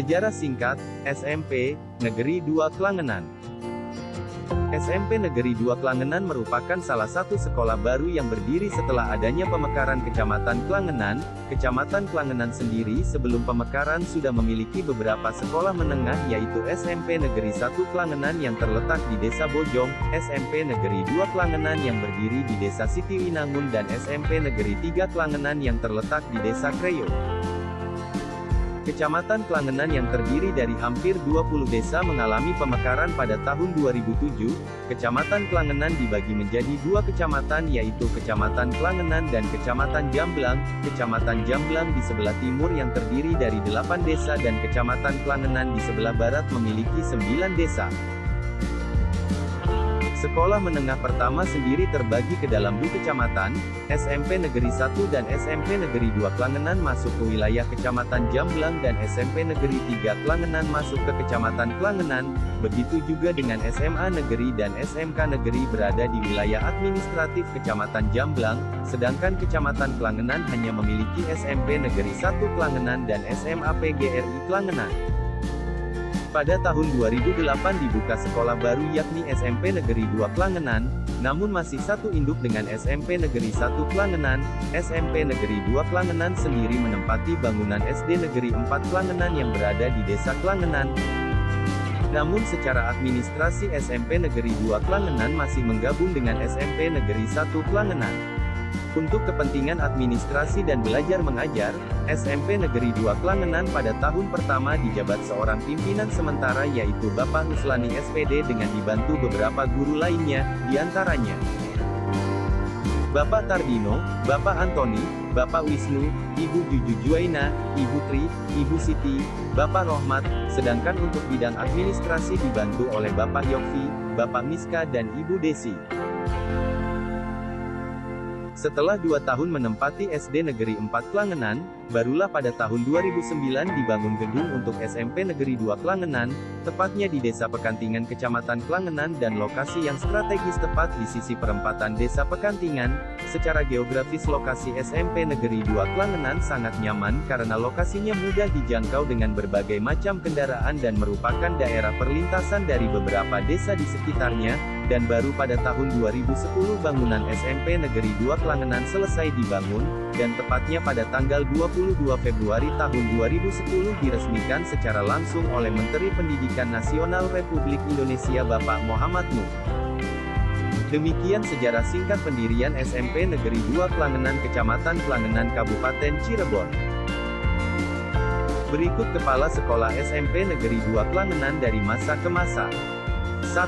Sejarah singkat, SMP, Negeri 2 Klangenan. SMP Negeri 2 Klangenan merupakan salah satu sekolah baru yang berdiri setelah adanya pemekaran Kecamatan Klangenan. Kecamatan Klangenan sendiri sebelum pemekaran sudah memiliki beberapa sekolah menengah yaitu SMP Negeri 1 Klangenan yang terletak di Desa Bojong, SMP Negeri 2 Klangenan yang berdiri di Desa Sitiwinangun dan SMP Negeri 3 Klangenan yang terletak di Desa Kreyo. Kecamatan Klangenan yang terdiri dari hampir 20 desa mengalami pemekaran pada tahun 2007. Kecamatan Klangenan dibagi menjadi dua kecamatan yaitu Kecamatan Klangenan dan Kecamatan Jamblang. Kecamatan Jamblang di sebelah timur yang terdiri dari 8 desa dan Kecamatan Klangenan di sebelah barat memiliki 9 desa. Sekolah menengah pertama sendiri terbagi ke dalam dua kecamatan, SMP Negeri 1 dan SMP Negeri 2 Klangenan masuk ke wilayah Kecamatan Jamblang dan SMP Negeri 3 Klangenan masuk ke Kecamatan Klangenan, begitu juga dengan SMA Negeri dan SMK Negeri berada di wilayah administratif Kecamatan Jamblang, sedangkan Kecamatan Klangenan hanya memiliki SMP Negeri 1 Klangenan dan SMA PGRI Klangenan. Pada tahun 2008 dibuka sekolah baru yakni SMP Negeri 2 Klangenan, namun masih satu induk dengan SMP Negeri 1 Klangenan, SMP Negeri 2 Klangenan sendiri menempati bangunan SD Negeri 4 Klangenan yang berada di Desa Klangenan. Namun secara administrasi SMP Negeri 2 Klangenan masih menggabung dengan SMP Negeri 1 Klangenan. Untuk kepentingan administrasi dan belajar mengajar, SMP Negeri 2 Klangenan pada tahun pertama dijabat seorang pimpinan sementara yaitu Bapak Huslani SPD dengan dibantu beberapa guru lainnya, di antaranya Bapak Tardino, Bapak Antoni, Bapak Wisnu, Ibu Juju Juaina, Ibu Tri, Ibu Siti, Bapak Rohmat, sedangkan untuk bidang administrasi dibantu oleh Bapak Yofi, Bapak Miska dan Ibu Desi. Setelah dua tahun menempati SD Negeri 4 Klangenan, barulah pada tahun 2009 dibangun gedung untuk SMP Negeri 2 Klangenan, tepatnya di Desa Pekantingan Kecamatan Klangenan dan lokasi yang strategis tepat di sisi perempatan Desa Pekantingan. Secara geografis lokasi SMP Negeri 2 Klangenan sangat nyaman karena lokasinya mudah dijangkau dengan berbagai macam kendaraan dan merupakan daerah perlintasan dari beberapa desa di sekitarnya, dan baru pada tahun 2010 bangunan SMP Negeri 2 Klangenan selesai dibangun, dan tepatnya pada tanggal 22 Februari tahun 2010 diresmikan secara langsung oleh Menteri Pendidikan Nasional Republik Indonesia Bapak Muhammad Nuh. Demikian sejarah singkat pendirian SMP Negeri 2 Klangenan Kecamatan Klangenan Kabupaten Cirebon. Berikut Kepala Sekolah SMP Negeri 2 Klangenan dari masa ke masa. 1.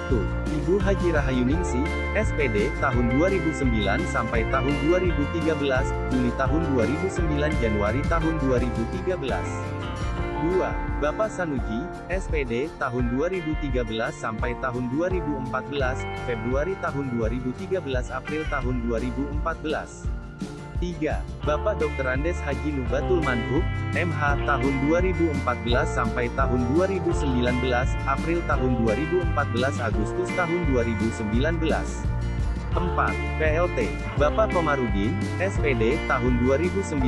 Ibu Haji Rahayuningsi, SPD, tahun 2009 sampai tahun 2013, Juli tahun 2009 Januari tahun 2013. 2. Bapak Sanuji, SPD, tahun 2013 sampai tahun 2014, Februari tahun 2013 April tahun 2014. 3. Bapak Dr. Andes Haji Nubatul Manhub, MH, tahun 2014 sampai tahun 2019, April tahun 2014 Agustus tahun 2019. 4. PLT, Bapak Komarudin, SPD, tahun 2019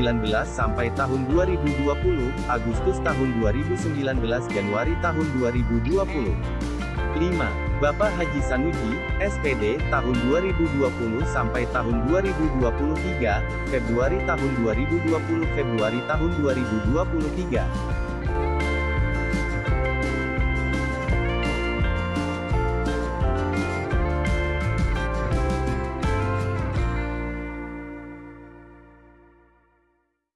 sampai tahun 2020, Agustus tahun 2019 Januari tahun 2020. 5. Bapak Haji Sanuji, SPD, tahun 2020 sampai tahun 2023, Februari tahun 2020 Februari tahun 2023.